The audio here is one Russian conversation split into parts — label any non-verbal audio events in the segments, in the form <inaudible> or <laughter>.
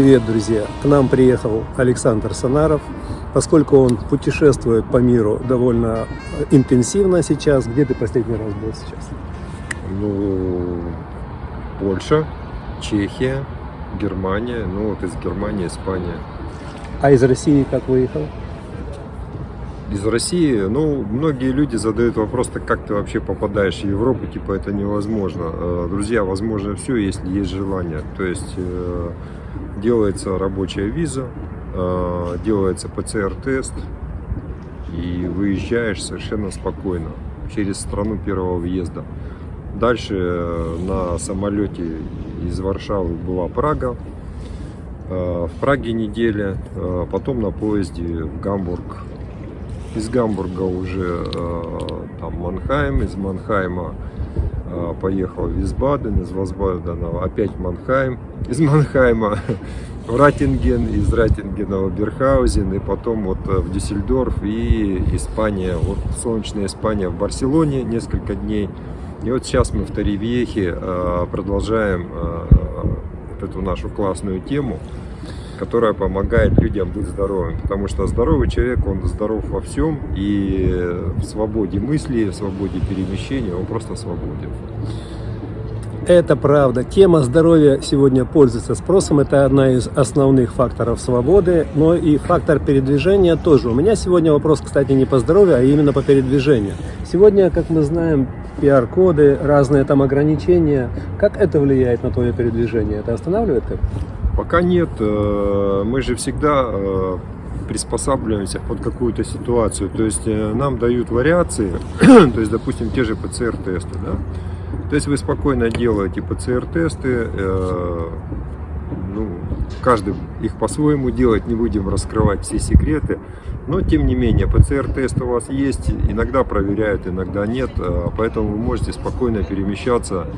Привет, друзья! К нам приехал Александр Санаров. Поскольку он путешествует по миру довольно интенсивно сейчас, где ты последний раз был сейчас? Ну, Польша, Чехия, Германия, ну вот из Германии, Испания. А из России как выехал? Из России, ну, многие люди задают вопрос, так как ты вообще попадаешь в Европу, типа это невозможно. Э, друзья, возможно все, если есть желание. То есть э, делается рабочая виза, э, делается ПЦР-тест, и выезжаешь совершенно спокойно через страну первого въезда. Дальше на самолете из Варшавы была Прага, в Праге неделя, потом на поезде в Гамбург, из Гамбурга уже э, там Манхайм, из Манхайма э, поехал в Висбаден, из Висбадена опять Манхайм, из Манхайма в Ратинген, из Ратингена в Берхаузен и потом вот э, в Дюссельдорф и Испания, вот солнечная Испания в Барселоне несколько дней. И вот сейчас мы в Таривьехе продолжаем эту нашу классную тему которая помогает людям быть здоровым. Потому что здоровый человек, он здоров во всем, и в свободе мысли, в свободе перемещения, он просто свободен. Это правда. Тема здоровья сегодня пользуется спросом. Это одна из основных факторов свободы, но и фактор передвижения тоже. У меня сегодня вопрос, кстати, не по здоровью, а именно по передвижению. Сегодня, как мы знаем, PR-коды, разные там ограничения. Как это влияет на твое передвижение? Это останавливает как? Пока нет. Э, мы же всегда э, приспосабливаемся под какую-то ситуацию. То есть э, нам дают вариации, <clears throat> то есть, допустим, те же ПЦР-тесты. Да? То есть вы спокойно делаете ПЦР-тесты, ну, каждый их по-своему делает, не будем раскрывать все секреты. Но, тем не менее, ПЦР-тест у вас есть, иногда проверяют, иногда нет, поэтому вы можете спокойно перемещаться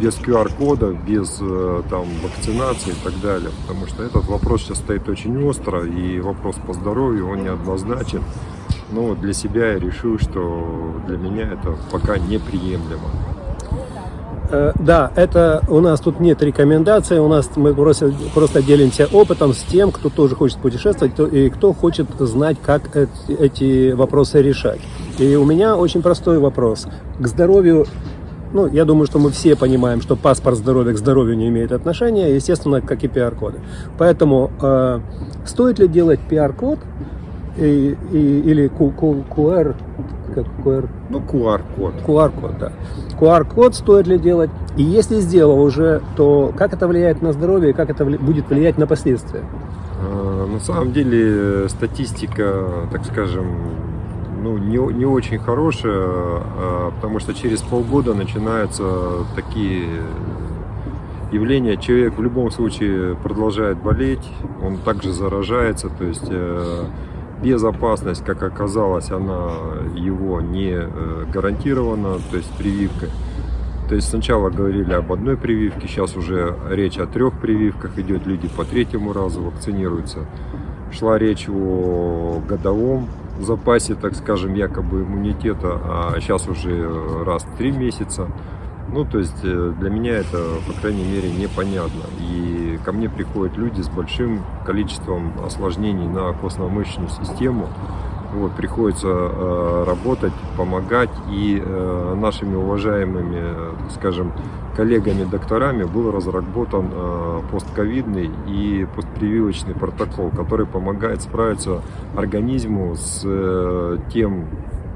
без QR-кода, без э, там, вакцинации и так далее. Потому что этот вопрос сейчас стоит очень остро, и вопрос по здоровью, он неоднозначен. Но для себя я решил, что для меня это пока неприемлемо. Э, да, это у нас тут нет рекомендаций, у нас мы просто, просто делимся опытом с тем, кто тоже хочет путешествовать и кто хочет знать, как эти, эти вопросы решать. И у меня очень простой вопрос. К здоровью ну, я думаю, что мы все понимаем, что паспорт здоровья к здоровью не имеет отношения, естественно, как и PR-коды. Поэтому э, стоит ли делать и, и, или QR, как QR? Ну, QR-код. QR-код, да. QR-код стоит ли делать? И если сделал уже, то как это влияет на здоровье и как это будет влиять на последствия? Э, на самом деле статистика, так скажем, ну, не, не очень хорошая, а, потому что через полгода начинаются такие явления. Человек в любом случае продолжает болеть, он также заражается, то есть э, безопасность, как оказалось, она его не э, гарантирована, то есть прививкой. То есть сначала говорили об одной прививке, сейчас уже речь о трех прививках идет, люди по третьему разу вакцинируются. Шла речь о годовом запасе, так скажем, якобы иммунитета, а сейчас уже раз в три месяца. Ну, то есть э, для меня это, по крайней мере, непонятно. И ко мне приходят люди с большим количеством осложнений на костно-мышечную систему. Вот, приходится э, работать, помогать. И э, нашими уважаемыми, скажем, коллегами-докторами был разработан э, постковидный и постпрививочный протокол, который помогает справиться организму с э, тем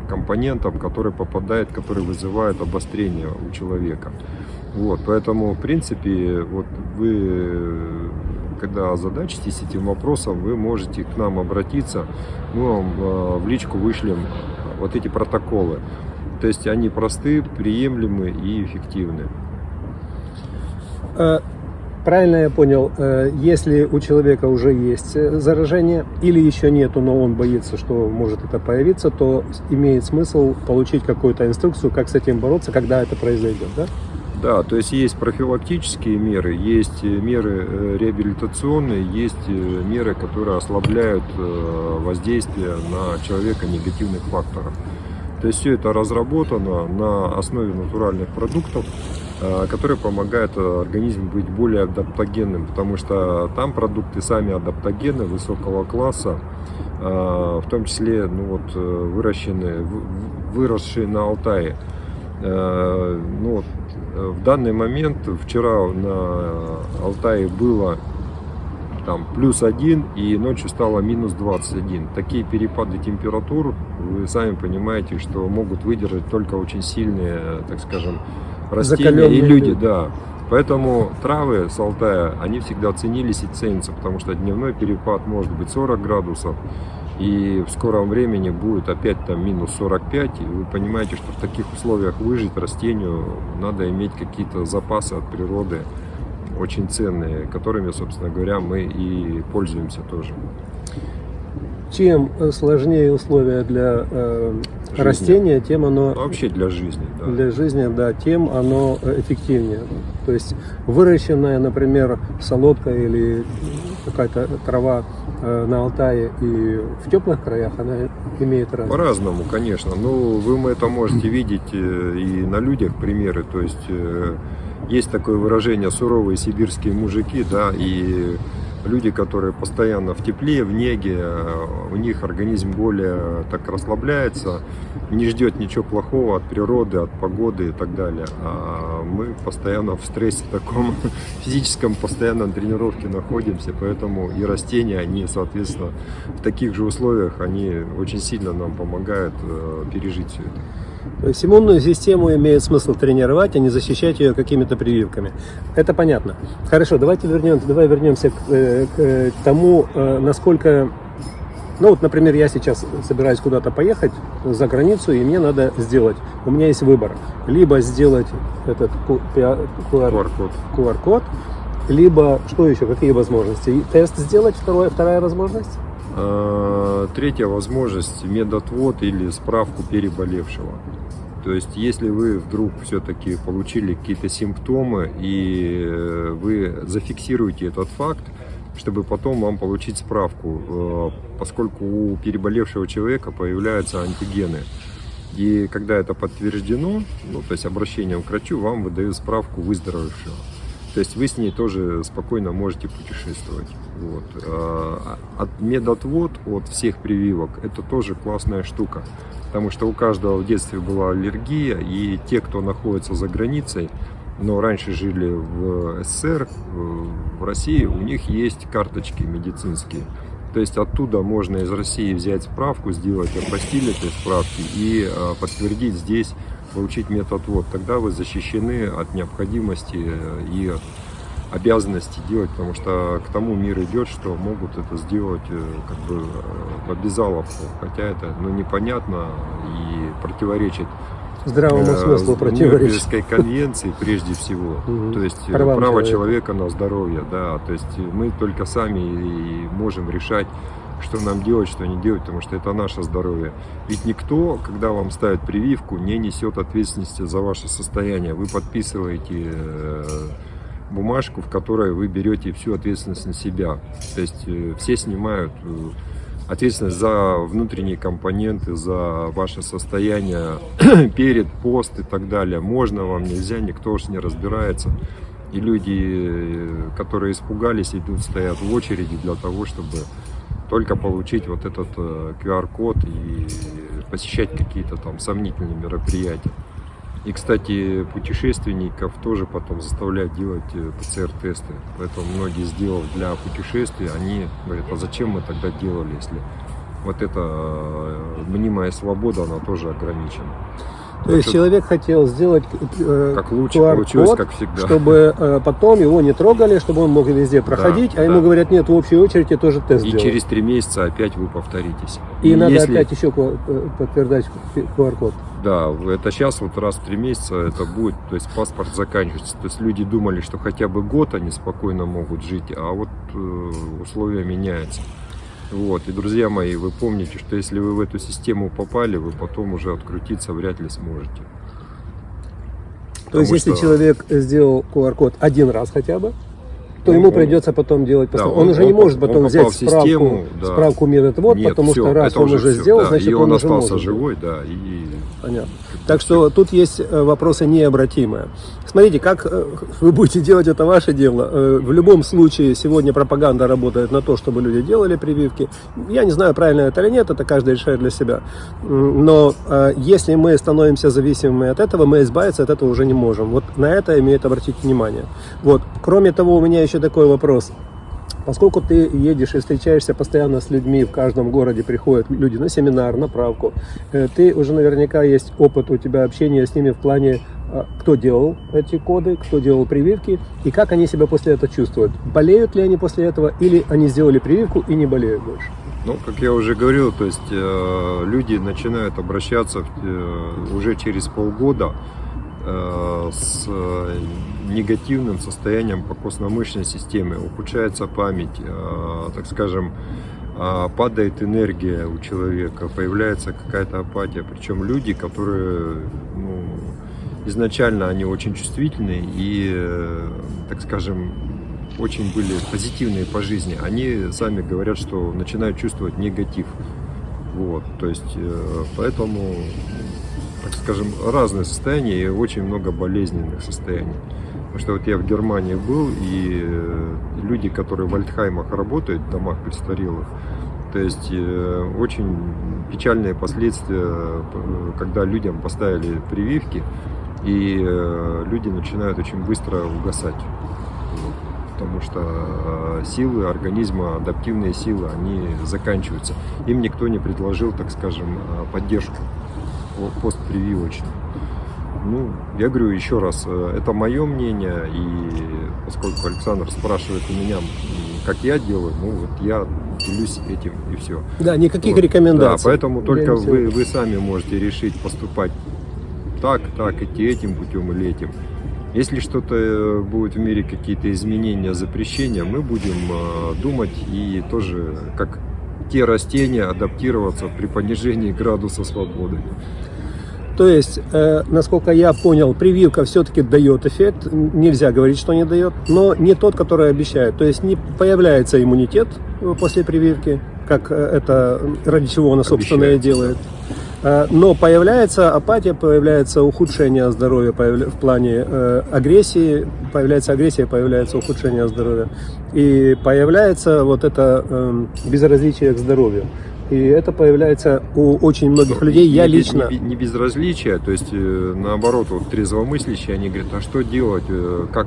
компонентом, который попадает, который вызывает обострение у человека. Вот, поэтому, в принципе, вот вы, когда озадачитесь этим вопросом, вы можете к нам обратиться, мы вам э, в личку вышлем вот эти протоколы. То есть они просты, приемлемы и эффективны. Э, правильно я понял, э, если у человека уже есть заражение или еще нету, но он боится, что может это появиться, то имеет смысл получить какую-то инструкцию, как с этим бороться, когда это произойдет, да? Да, то есть есть профилактические меры, есть меры реабилитационные, есть меры, которые ослабляют воздействие на человека негативных факторов. То есть все это разработано на основе натуральных продуктов, э, которые помогают организму быть более адаптогенным, потому что там продукты сами адаптогены высокого класса, в том числе ну, вот, выращенные, выросшие на Алтае. Ну, вот, в данный момент, вчера на Алтае было там плюс один и ночью стало минус 21. Такие перепады температур, вы сами понимаете, что могут выдержать только очень сильные, так скажем, растения Закаленные и люди, да. Поэтому травы с Алтая, они всегда ценились и ценятся, потому что дневной перепад может быть 40 градусов, и в скором времени будет опять там минус 45, и вы понимаете, что в таких условиях выжить растению надо иметь какие-то запасы от природы, очень ценные, которыми, собственно говоря, мы и пользуемся тоже. Чем сложнее условия для э, растения, тем оно... Ну, вообще для жизни, да. Для жизни, да, тем оно эффективнее. То есть выращенная, например, солодка или какая-то трава э, на Алтае и в теплых краях, она имеет разницу? По-разному, конечно. Ну, вы это можете <clears throat> видеть э, и на людях примеры. То есть э, есть такое выражение «суровые сибирские мужики», да, и люди, которые постоянно в тепле, в неге, э, у них организм более так расслабляется, не ждет ничего плохого от природы, от погоды и так далее. А мы постоянно в стрессе таком <laughs> физическом, постоянно на тренировке находимся, поэтому и растения, они, соответственно, в таких же условиях, они очень сильно нам помогают э, пережить все это. То есть иммунную систему имеет смысл тренировать, а не защищать ее какими-то прививками. Это понятно. Хорошо, давайте вернемся, давай вернемся к, э, к э, тому, э, насколько... Ну вот, например, я сейчас собираюсь куда-то поехать за границу, и мне надо сделать, у меня есть выбор, либо сделать этот QR-код, QR либо, что еще, какие возможности? Тест сделать, второе, вторая возможность? А, третья возможность – медотвод или справку переболевшего. То есть, если вы вдруг все-таки получили какие-то симптомы и э, вы зафиксируете этот факт, чтобы потом вам получить справку, э, поскольку у переболевшего человека появляются антигены. И когда это подтверждено, ну, то есть обращением к врачу, вам выдают справку выздоровевшего. То есть вы с ней тоже спокойно можете путешествовать. Вот. А, от медотвод от всех прививок это тоже классная штука. Потому что у каждого в детстве была аллергия, и те, кто находится за границей, но раньше жили в СССР, в России, у них есть карточки медицинские. То есть оттуда можно из России взять справку, сделать апостиль этой справки и а, подтвердить здесь получить методвод, тогда вы защищены от необходимости э, и от обязанности делать, потому что к тому мир идет, что могут это сделать э, как бы в э, обязаловку, хотя это ну, непонятно и противоречит здравому смыслу противоречит. конвенции прежде всего, <laughs> то есть право человека. на здоровье, да, то есть мы только сами можем решать что нам делать, что не делать, потому что это наше здоровье. Ведь никто, когда вам ставят прививку, не несет ответственности за ваше состояние. Вы подписываете э, бумажку, в которой вы берете всю ответственность на себя. То есть э, все снимают э, ответственность за внутренние компоненты, за ваше состояние <clears throat> перед, пост и так далее. Можно вам, нельзя, никто уж не разбирается. И люди, которые испугались, идут, стоят в очереди для того, чтобы только получить вот этот QR-код э, и посещать какие-то там сомнительные мероприятия. И, кстати, путешественников тоже потом заставляют делать э, ПЦР-тесты. Поэтому многие, сделав для путешествий, они говорят, а зачем мы тогда делали, если вот эта э, мнимая свобода, она тоже ограничена. То есть человек хотел сделать э, как лучше получилось, как всегда. чтобы э, потом его не трогали, чтобы он мог везде проходить, да, а да. ему говорят, нет, в общей очереди тоже тест И делать. через три месяца опять вы повторитесь. И, и надо если... опять еще э, подтверждать QR-код. Да, это сейчас вот раз в три месяца это будет, то есть паспорт заканчивается. То есть люди думали, что хотя бы год они спокойно могут жить, а вот э, условия меняются. Вот. И, друзья мои, вы помните, что если вы в эту систему попали, вы потом уже открутиться вряд ли сможете. То есть, если что... человек сделал QR-код один раз хотя бы, то Он- ему он- придется потом делать Да, постановку. он, уже не он- может он потом взять в систему, справку, да. справку медотвод, Нет, потому всё, что раз он уже всё, сделал, да, значит и он, он уже остался может. живой, да, и Понятно. Так что тут есть э, вопросы необратимые. Смотрите, как э, вы будете делать, это ваше дело. Э, В любом случае, сегодня пропаганда работает на то, чтобы люди делали прививки. Я не знаю, правильно это или нет, это каждый решает для себя. Но если мы становимся зависимыми от этого, мы избавиться от этого уже не можем. Вот на это имеет обратить внимание. Вот. Кроме того, у меня еще такой вопрос. Поскольку ты едешь и встречаешься постоянно с людьми, в каждом городе приходят люди на семинар, на правку, э, ты уже наверняка есть опыт у тебя общения с ними в плане, а, кто делал эти коды, кто делал прививки и как они себя после этого чувствуют. Болеют ли они после этого или они сделали прививку и не болеют больше? Ну, как я уже говорил, то есть э, люди начинают обращаться э, уже через полгода э, с э, негативным состоянием по костно-мышечной системе, ухудшается память, э, так скажем, э, падает энергия у человека, появляется какая-то апатия. Причем люди, которые ну, изначально они очень чувствительные и, э, так скажем, очень были позитивные по жизни, они сами говорят, что начинают чувствовать негатив. Вот, то есть, поэтому, так скажем, разные состояния и очень много болезненных состояний. Потому что вот я в Германии был, и э, люди, которые в Альтхаймах работают, в домах престарелых, то есть э, очень печальные последствия, э, когда людям поставили прививки, и люди начинают очень быстро угасать. Потому что силы организма, адаптивные силы, они заканчиваются. Им никто не предложил, так скажем, поддержку по- постпрививочную. Ну, я говорю еще раз, э, это мое мнение, и поскольку Александр спрашивает у меня, как я делаю, ну вот я делюсь этим и все. Да, никаких Вот. рекомендаций. Да, поэтому только вы, вы сами можете решить поступать так, так, идти этим путем или этим. Если что-то э, будет в мире, какие-то изменения, запрещения, мы будем э, думать и тоже, как те растения, адаптироваться при понижении градуса свободы. То есть, э, насколько я понял, прививка все-таки дает эффект. Нельзя говорить, что не дает, но не тот, который обещает. То есть не появляется иммунитет э, после прививки, как э, это э, ради чего она, собственно, и делает. Э, Но появляется апатия, появляется ухудшение здоровья в плане э, агрессии, появляется агрессия, появляется ухудшение здоровья. И появляется вот это эм, безразличие к здоровью. И это появляется у очень многих людей. Я Не лично... Не, не безразличие, то есть э, наоборот, вот трезвомыслящие, они говорят, а что делать, как,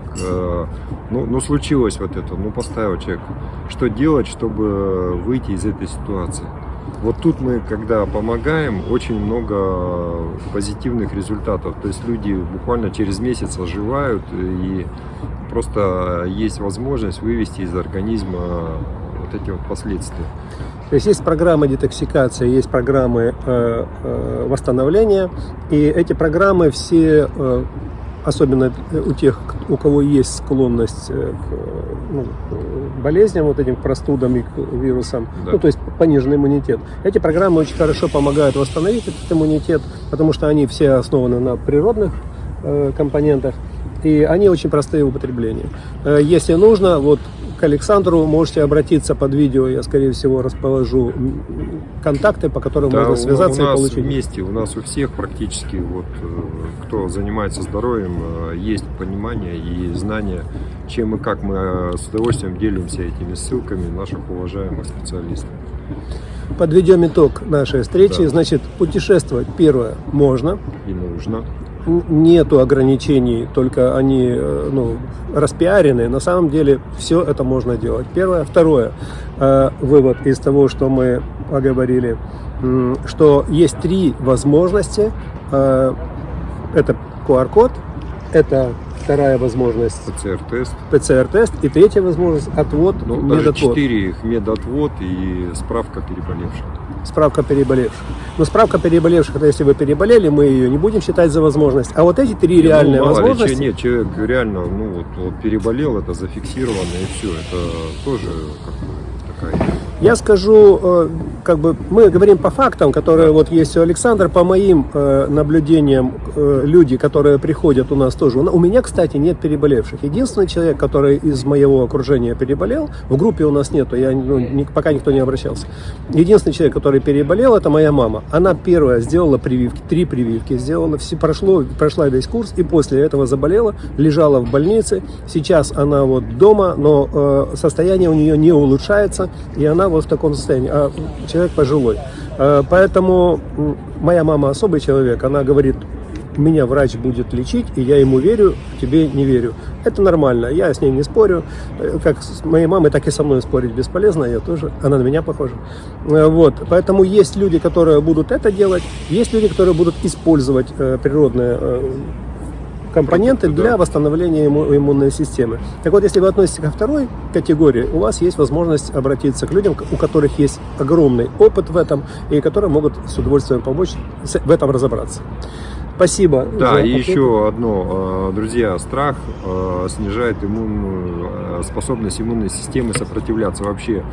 ну, ну случилось вот это, ну поставил человек, что делать, чтобы выйти из этой ситуации. Вот тут мы, когда помогаем, очень много позитивных результатов. То есть люди буквально через месяц оживают, и просто есть возможность вывести из организма вот эти вот последствия. То есть есть программы детоксикации, есть программы э, э, восстановления, и эти программы все, э, особенно у тех, у кого есть склонность э, к э, ну, болезням, вот этим простудам и вирусам, Да. ну то есть пониженный иммунитет. Эти программы очень хорошо помогают восстановить этот иммунитет, потому что они все основаны на природных э, компонентах, и они очень простые в употреблении. Э, Если нужно, вот к Александру можете обратиться под видео, я, скорее всего, расположу контакты, по которым Да, можно связаться у и нас получить. вместе, у нас у всех практически, вот, э, кто занимается здоровьем, э, есть понимание и знание, чем и как мы э, с удовольствием делимся этими ссылками наших уважаемых специалистов. Подведем итог нашей встречи. Да. Значит, путешествовать, первое, можно. И нужно. Нету ограничений, только они э, ну, распиарены. На самом деле все это можно делать. Первое. Второе. э, Вывод из того, что мы поговорили, что есть три возможности. Это QR-код, это вторая возможность ПЦР-тест. ПЦР-тест и третья возможность отвод, Ну, даже медотвод. четыре их медотвод и справка переболевших. Справка переболевших. Но справка переболевших, это если вы переболели, мы ее не будем считать за возможность. А вот эти три реальные ну, мало ли, возможности, че- нет, человек реально, ну, вот, вот переболел, это зафиксировано и все. Это тоже как бы такая я скажу, э, как бы мы говорим по фактам, которые вот есть у Александра, по моим э, наблюдениям, э, люди, которые приходят у нас тоже. У меня, кстати, нет переболевших. Единственный человек, который из моего окружения переболел, в группе у нас нету, я, ну, пока никто не обращался. Единственный человек, который переболел, это моя мама. Она первая сделала прививки, три прививки сделала, все прошло, прошла весь курс и после этого заболела, лежала в больнице. Сейчас она вот дома, но состояние у нее не улучшается, и она вот в таком состоянии. А человек пожилой. Э, поэтому моя мама особый человек, она говорит, меня врач будет лечить, и я ему верю, тебе не верю. Это нормально, я с ней не спорю. Э, как с моей мамой, так и со мной спорить бесполезно, я тоже, она на меня похожа. Э, вот, поэтому есть люди, которые будут это делать, есть люди, которые будут использовать природные компоненты для восстановления иммунной системы. Так вот, если вы относитесь ко второй категории, у вас есть возможность обратиться к людям, у которых есть огромный опыт в этом, и которые могут с удовольствием помочь в этом разобраться. Спасибо. Да, и еще одно, э, друзья, страх э, снижает иммунную э, способность иммунной системы сопротивляться. Вообще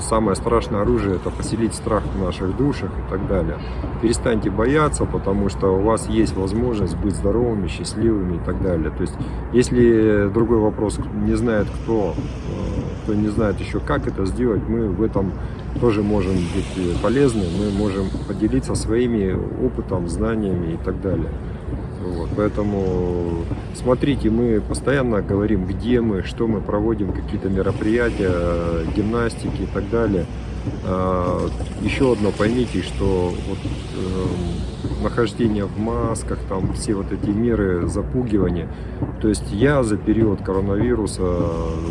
самое страшное оружие это поселить страх в наших душах и так далее. Перестаньте бояться, потому что у вас есть возможность быть здоровыми, счастливыми и так далее. То есть, если другой вопрос не знает кто, кто не знает еще как это сделать, мы в этом тоже можем быть полезны, мы можем поделиться своими опытом, знаниями и так далее. Вот, поэтому смотрите, мы постоянно говорим, где мы, что мы проводим, какие-то мероприятия, гимнастики и так далее. А, еще одно поймите, что вот, э, нахождение в масках, там все вот эти меры запугивания. То есть я за период коронавируса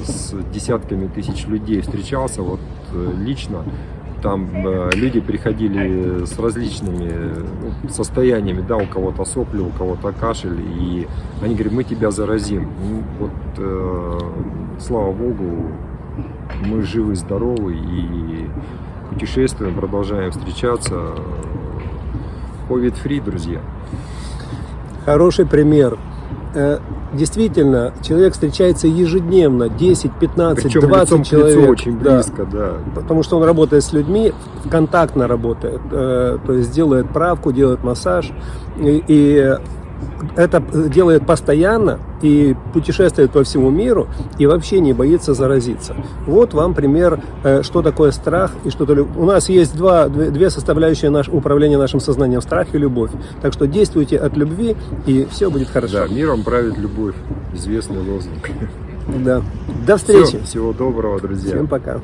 с десятками тысяч людей встречался, вот э, лично там э, люди приходили с различными ну, состояниями, да, у кого-то сопли, у кого-то кашель, и они говорят, мы тебя заразим. Ну, вот, э, слава Богу, мы живы, здоровы и путешествуем, продолжаем встречаться. Covid-free, друзья. Хороший пример. Э, действительно, человек встречается ежедневно, 10, 15, Причем 20 лицом человек. К очень близко, да. да. Потому что он работает с людьми, контактно работает, э, то есть делает правку, делает массаж. И, и это делает постоянно и путешествует по всему миру и вообще не боится заразиться. Вот вам пример, э, что такое страх и что то У нас есть два, две составляющие наш, управления нашим сознанием, страх и любовь. Так что действуйте от любви и все будет хорошо. Да, миром правит любовь, известный лозунг. Да. До встречи. Все, всего доброго, друзья. Всем пока.